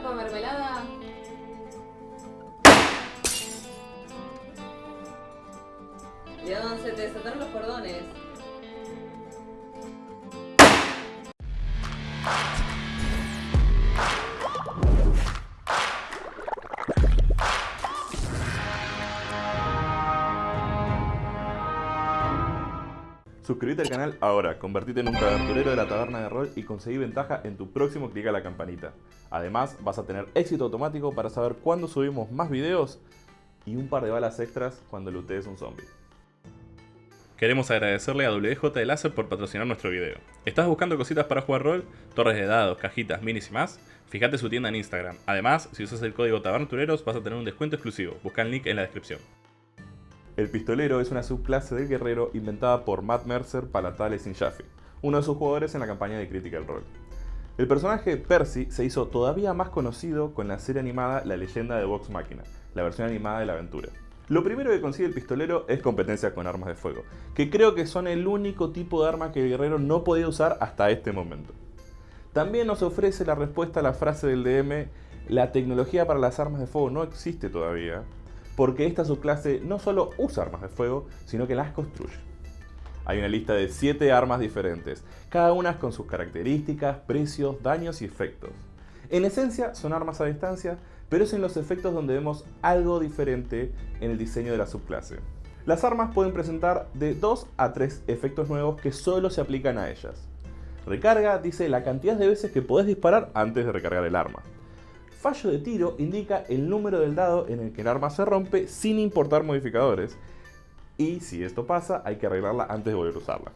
trajo mermelada? León, se te desataron los cordones. Suscríbete al canal ahora, convertite en un aventurero de la taberna de rol y conseguí ventaja en tu próximo clic a la campanita. Además, vas a tener éxito automático para saber cuándo subimos más videos y un par de balas extras cuando lootees un zombie. Queremos agradecerle a WJ de Láser por patrocinar nuestro video. ¿Estás buscando cositas para jugar rol? Torres de dados, cajitas, minis y más? Fíjate su tienda en Instagram. Además, si usas el código TABERNATUREROS vas a tener un descuento exclusivo. Busca el link en la descripción. El pistolero es una subclase del guerrero inventada por Matt Mercer Palatales sin Jaffe, uno de sus jugadores en la campaña de Critical Role. El personaje Percy se hizo todavía más conocido con la serie animada La leyenda de Vox Machina, la versión animada de la aventura. Lo primero que consigue el pistolero es competencia con armas de fuego, que creo que son el único tipo de arma que el guerrero no podía usar hasta este momento. También nos ofrece la respuesta a la frase del DM, la tecnología para las armas de fuego no existe todavía, porque esta subclase no solo usa armas de fuego, sino que las construye. Hay una lista de 7 armas diferentes, cada una con sus características, precios, daños y efectos. En esencia son armas a distancia, pero es en los efectos donde vemos algo diferente en el diseño de la subclase. Las armas pueden presentar de 2 a 3 efectos nuevos que solo se aplican a ellas. Recarga dice la cantidad de veces que podés disparar antes de recargar el arma. Fallo de tiro indica el número del dado en el que el arma se rompe sin importar modificadores. Y si esto pasa, hay que arreglarla antes de volver a usarla.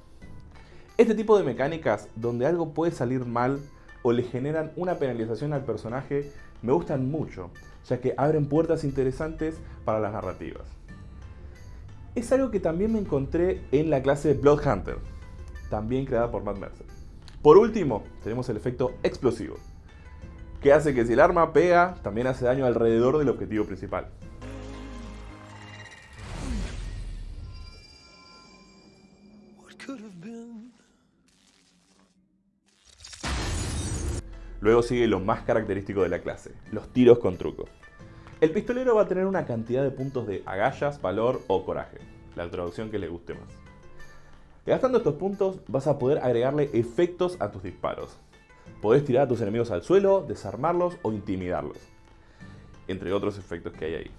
Este tipo de mecánicas, donde algo puede salir mal o le generan una penalización al personaje, me gustan mucho, ya que abren puertas interesantes para las narrativas. Es algo que también me encontré en la clase Blood Hunter, también creada por Matt Mercer. Por último, tenemos el efecto explosivo que hace que si el arma pega, también hace daño alrededor del objetivo principal. Luego sigue lo más característico de la clase, los tiros con truco. El pistolero va a tener una cantidad de puntos de agallas, valor o coraje, la traducción que le guste más. Gastando estos puntos vas a poder agregarle efectos a tus disparos, Podés tirar a tus enemigos al suelo, desarmarlos o intimidarlos. Entre otros efectos que hay ahí.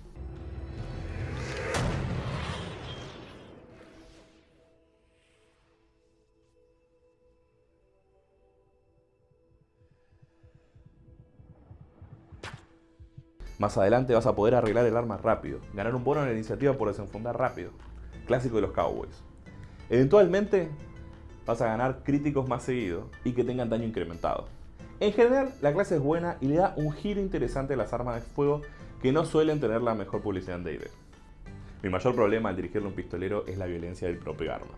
Más adelante vas a poder arreglar el arma rápido, ganar un bono en la iniciativa por desenfundar rápido, clásico de los Cowboys. Eventualmente vas a ganar críticos más seguido y que tengan daño incrementado. En general, la clase es buena y le da un giro interesante a las armas de fuego que no suelen tener la mejor publicidad en D&D. Mi mayor problema al dirigirle un pistolero es la violencia del propio arma.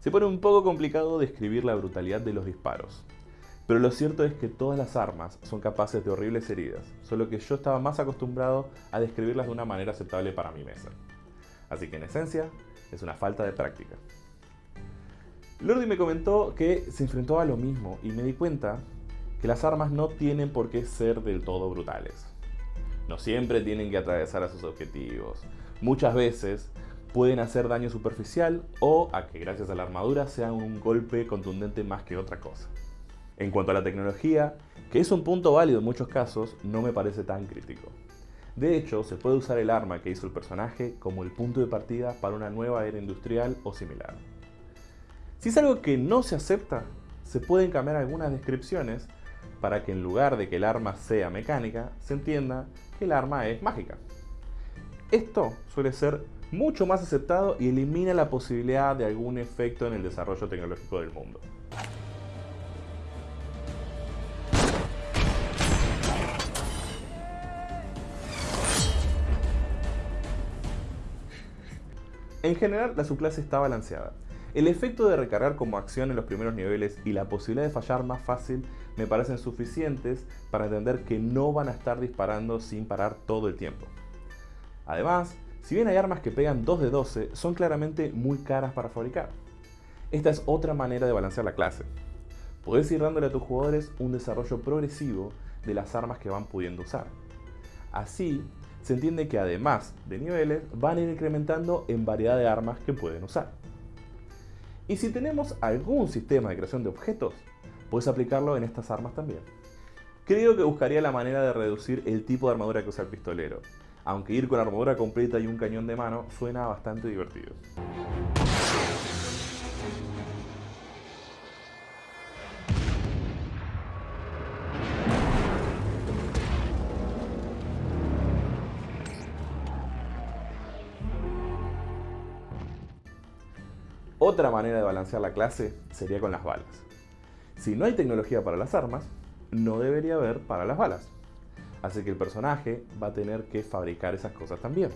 Se pone un poco complicado describir la brutalidad de los disparos. Pero lo cierto es que todas las armas son capaces de horribles heridas, solo que yo estaba más acostumbrado a describirlas de una manera aceptable para mi mesa. Así que en esencia, es una falta de práctica. Lordi me comentó que se enfrentó a lo mismo y me di cuenta que las armas no tienen por qué ser del todo brutales. No siempre tienen que atravesar a sus objetivos. Muchas veces pueden hacer daño superficial o a que gracias a la armadura sean un golpe contundente más que otra cosa. En cuanto a la tecnología, que es un punto válido en muchos casos, no me parece tan crítico. De hecho, se puede usar el arma que hizo el personaje como el punto de partida para una nueva era industrial o similar. Si es algo que no se acepta, se pueden cambiar algunas descripciones para que en lugar de que el arma sea mecánica, se entienda que el arma es mágica. Esto suele ser mucho más aceptado y elimina la posibilidad de algún efecto en el desarrollo tecnológico del mundo. En general, la subclase está balanceada. El efecto de recargar como acción en los primeros niveles y la posibilidad de fallar más fácil me parecen suficientes para entender que no van a estar disparando sin parar todo el tiempo. Además, si bien hay armas que pegan 2 de 12, son claramente muy caras para fabricar. Esta es otra manera de balancear la clase. Podés ir dándole a tus jugadores un desarrollo progresivo de las armas que van pudiendo usar. Así, se entiende que además de niveles, van a ir incrementando en variedad de armas que pueden usar. Y si tenemos algún sistema de creación de objetos, puedes aplicarlo en estas armas también. Creo que buscaría la manera de reducir el tipo de armadura que usa el pistolero, aunque ir con armadura completa y un cañón de mano suena bastante divertido. Otra manera de balancear la clase sería con las balas. Si no hay tecnología para las armas, no debería haber para las balas. Así que el personaje va a tener que fabricar esas cosas también.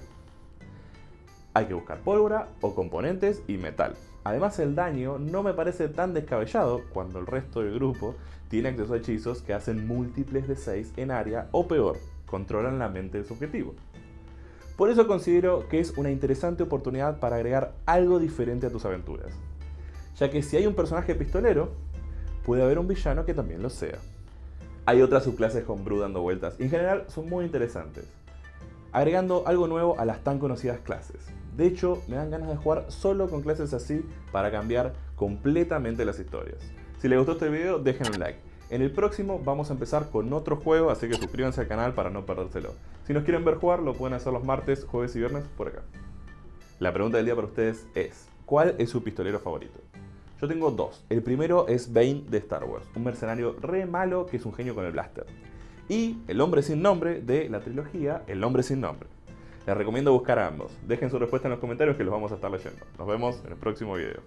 Hay que buscar pólvora o componentes y metal. Además el daño no me parece tan descabellado cuando el resto del grupo tiene acceso a hechizos que hacen múltiples de 6 en área o peor, controlan la mente de su objetivo. Por eso considero que es una interesante oportunidad para agregar algo diferente a tus aventuras. Ya que si hay un personaje pistolero, puede haber un villano que también lo sea. Hay otras subclases con Bru dando vueltas y en general son muy interesantes, agregando algo nuevo a las tan conocidas clases. De hecho, me dan ganas de jugar solo con clases así para cambiar completamente las historias. Si les gustó este video, dejen un like. En el próximo vamos a empezar con otro juego, así que suscríbanse al canal para no perdérselo. Si nos quieren ver jugar, lo pueden hacer los martes, jueves y viernes por acá. La pregunta del día para ustedes es, ¿cuál es su pistolero favorito? Yo tengo dos. El primero es Bane de Star Wars, un mercenario re malo que es un genio con el blaster. Y el hombre sin nombre de la trilogía El hombre sin nombre. Les recomiendo buscar a ambos. Dejen su respuesta en los comentarios que los vamos a estar leyendo. Nos vemos en el próximo video.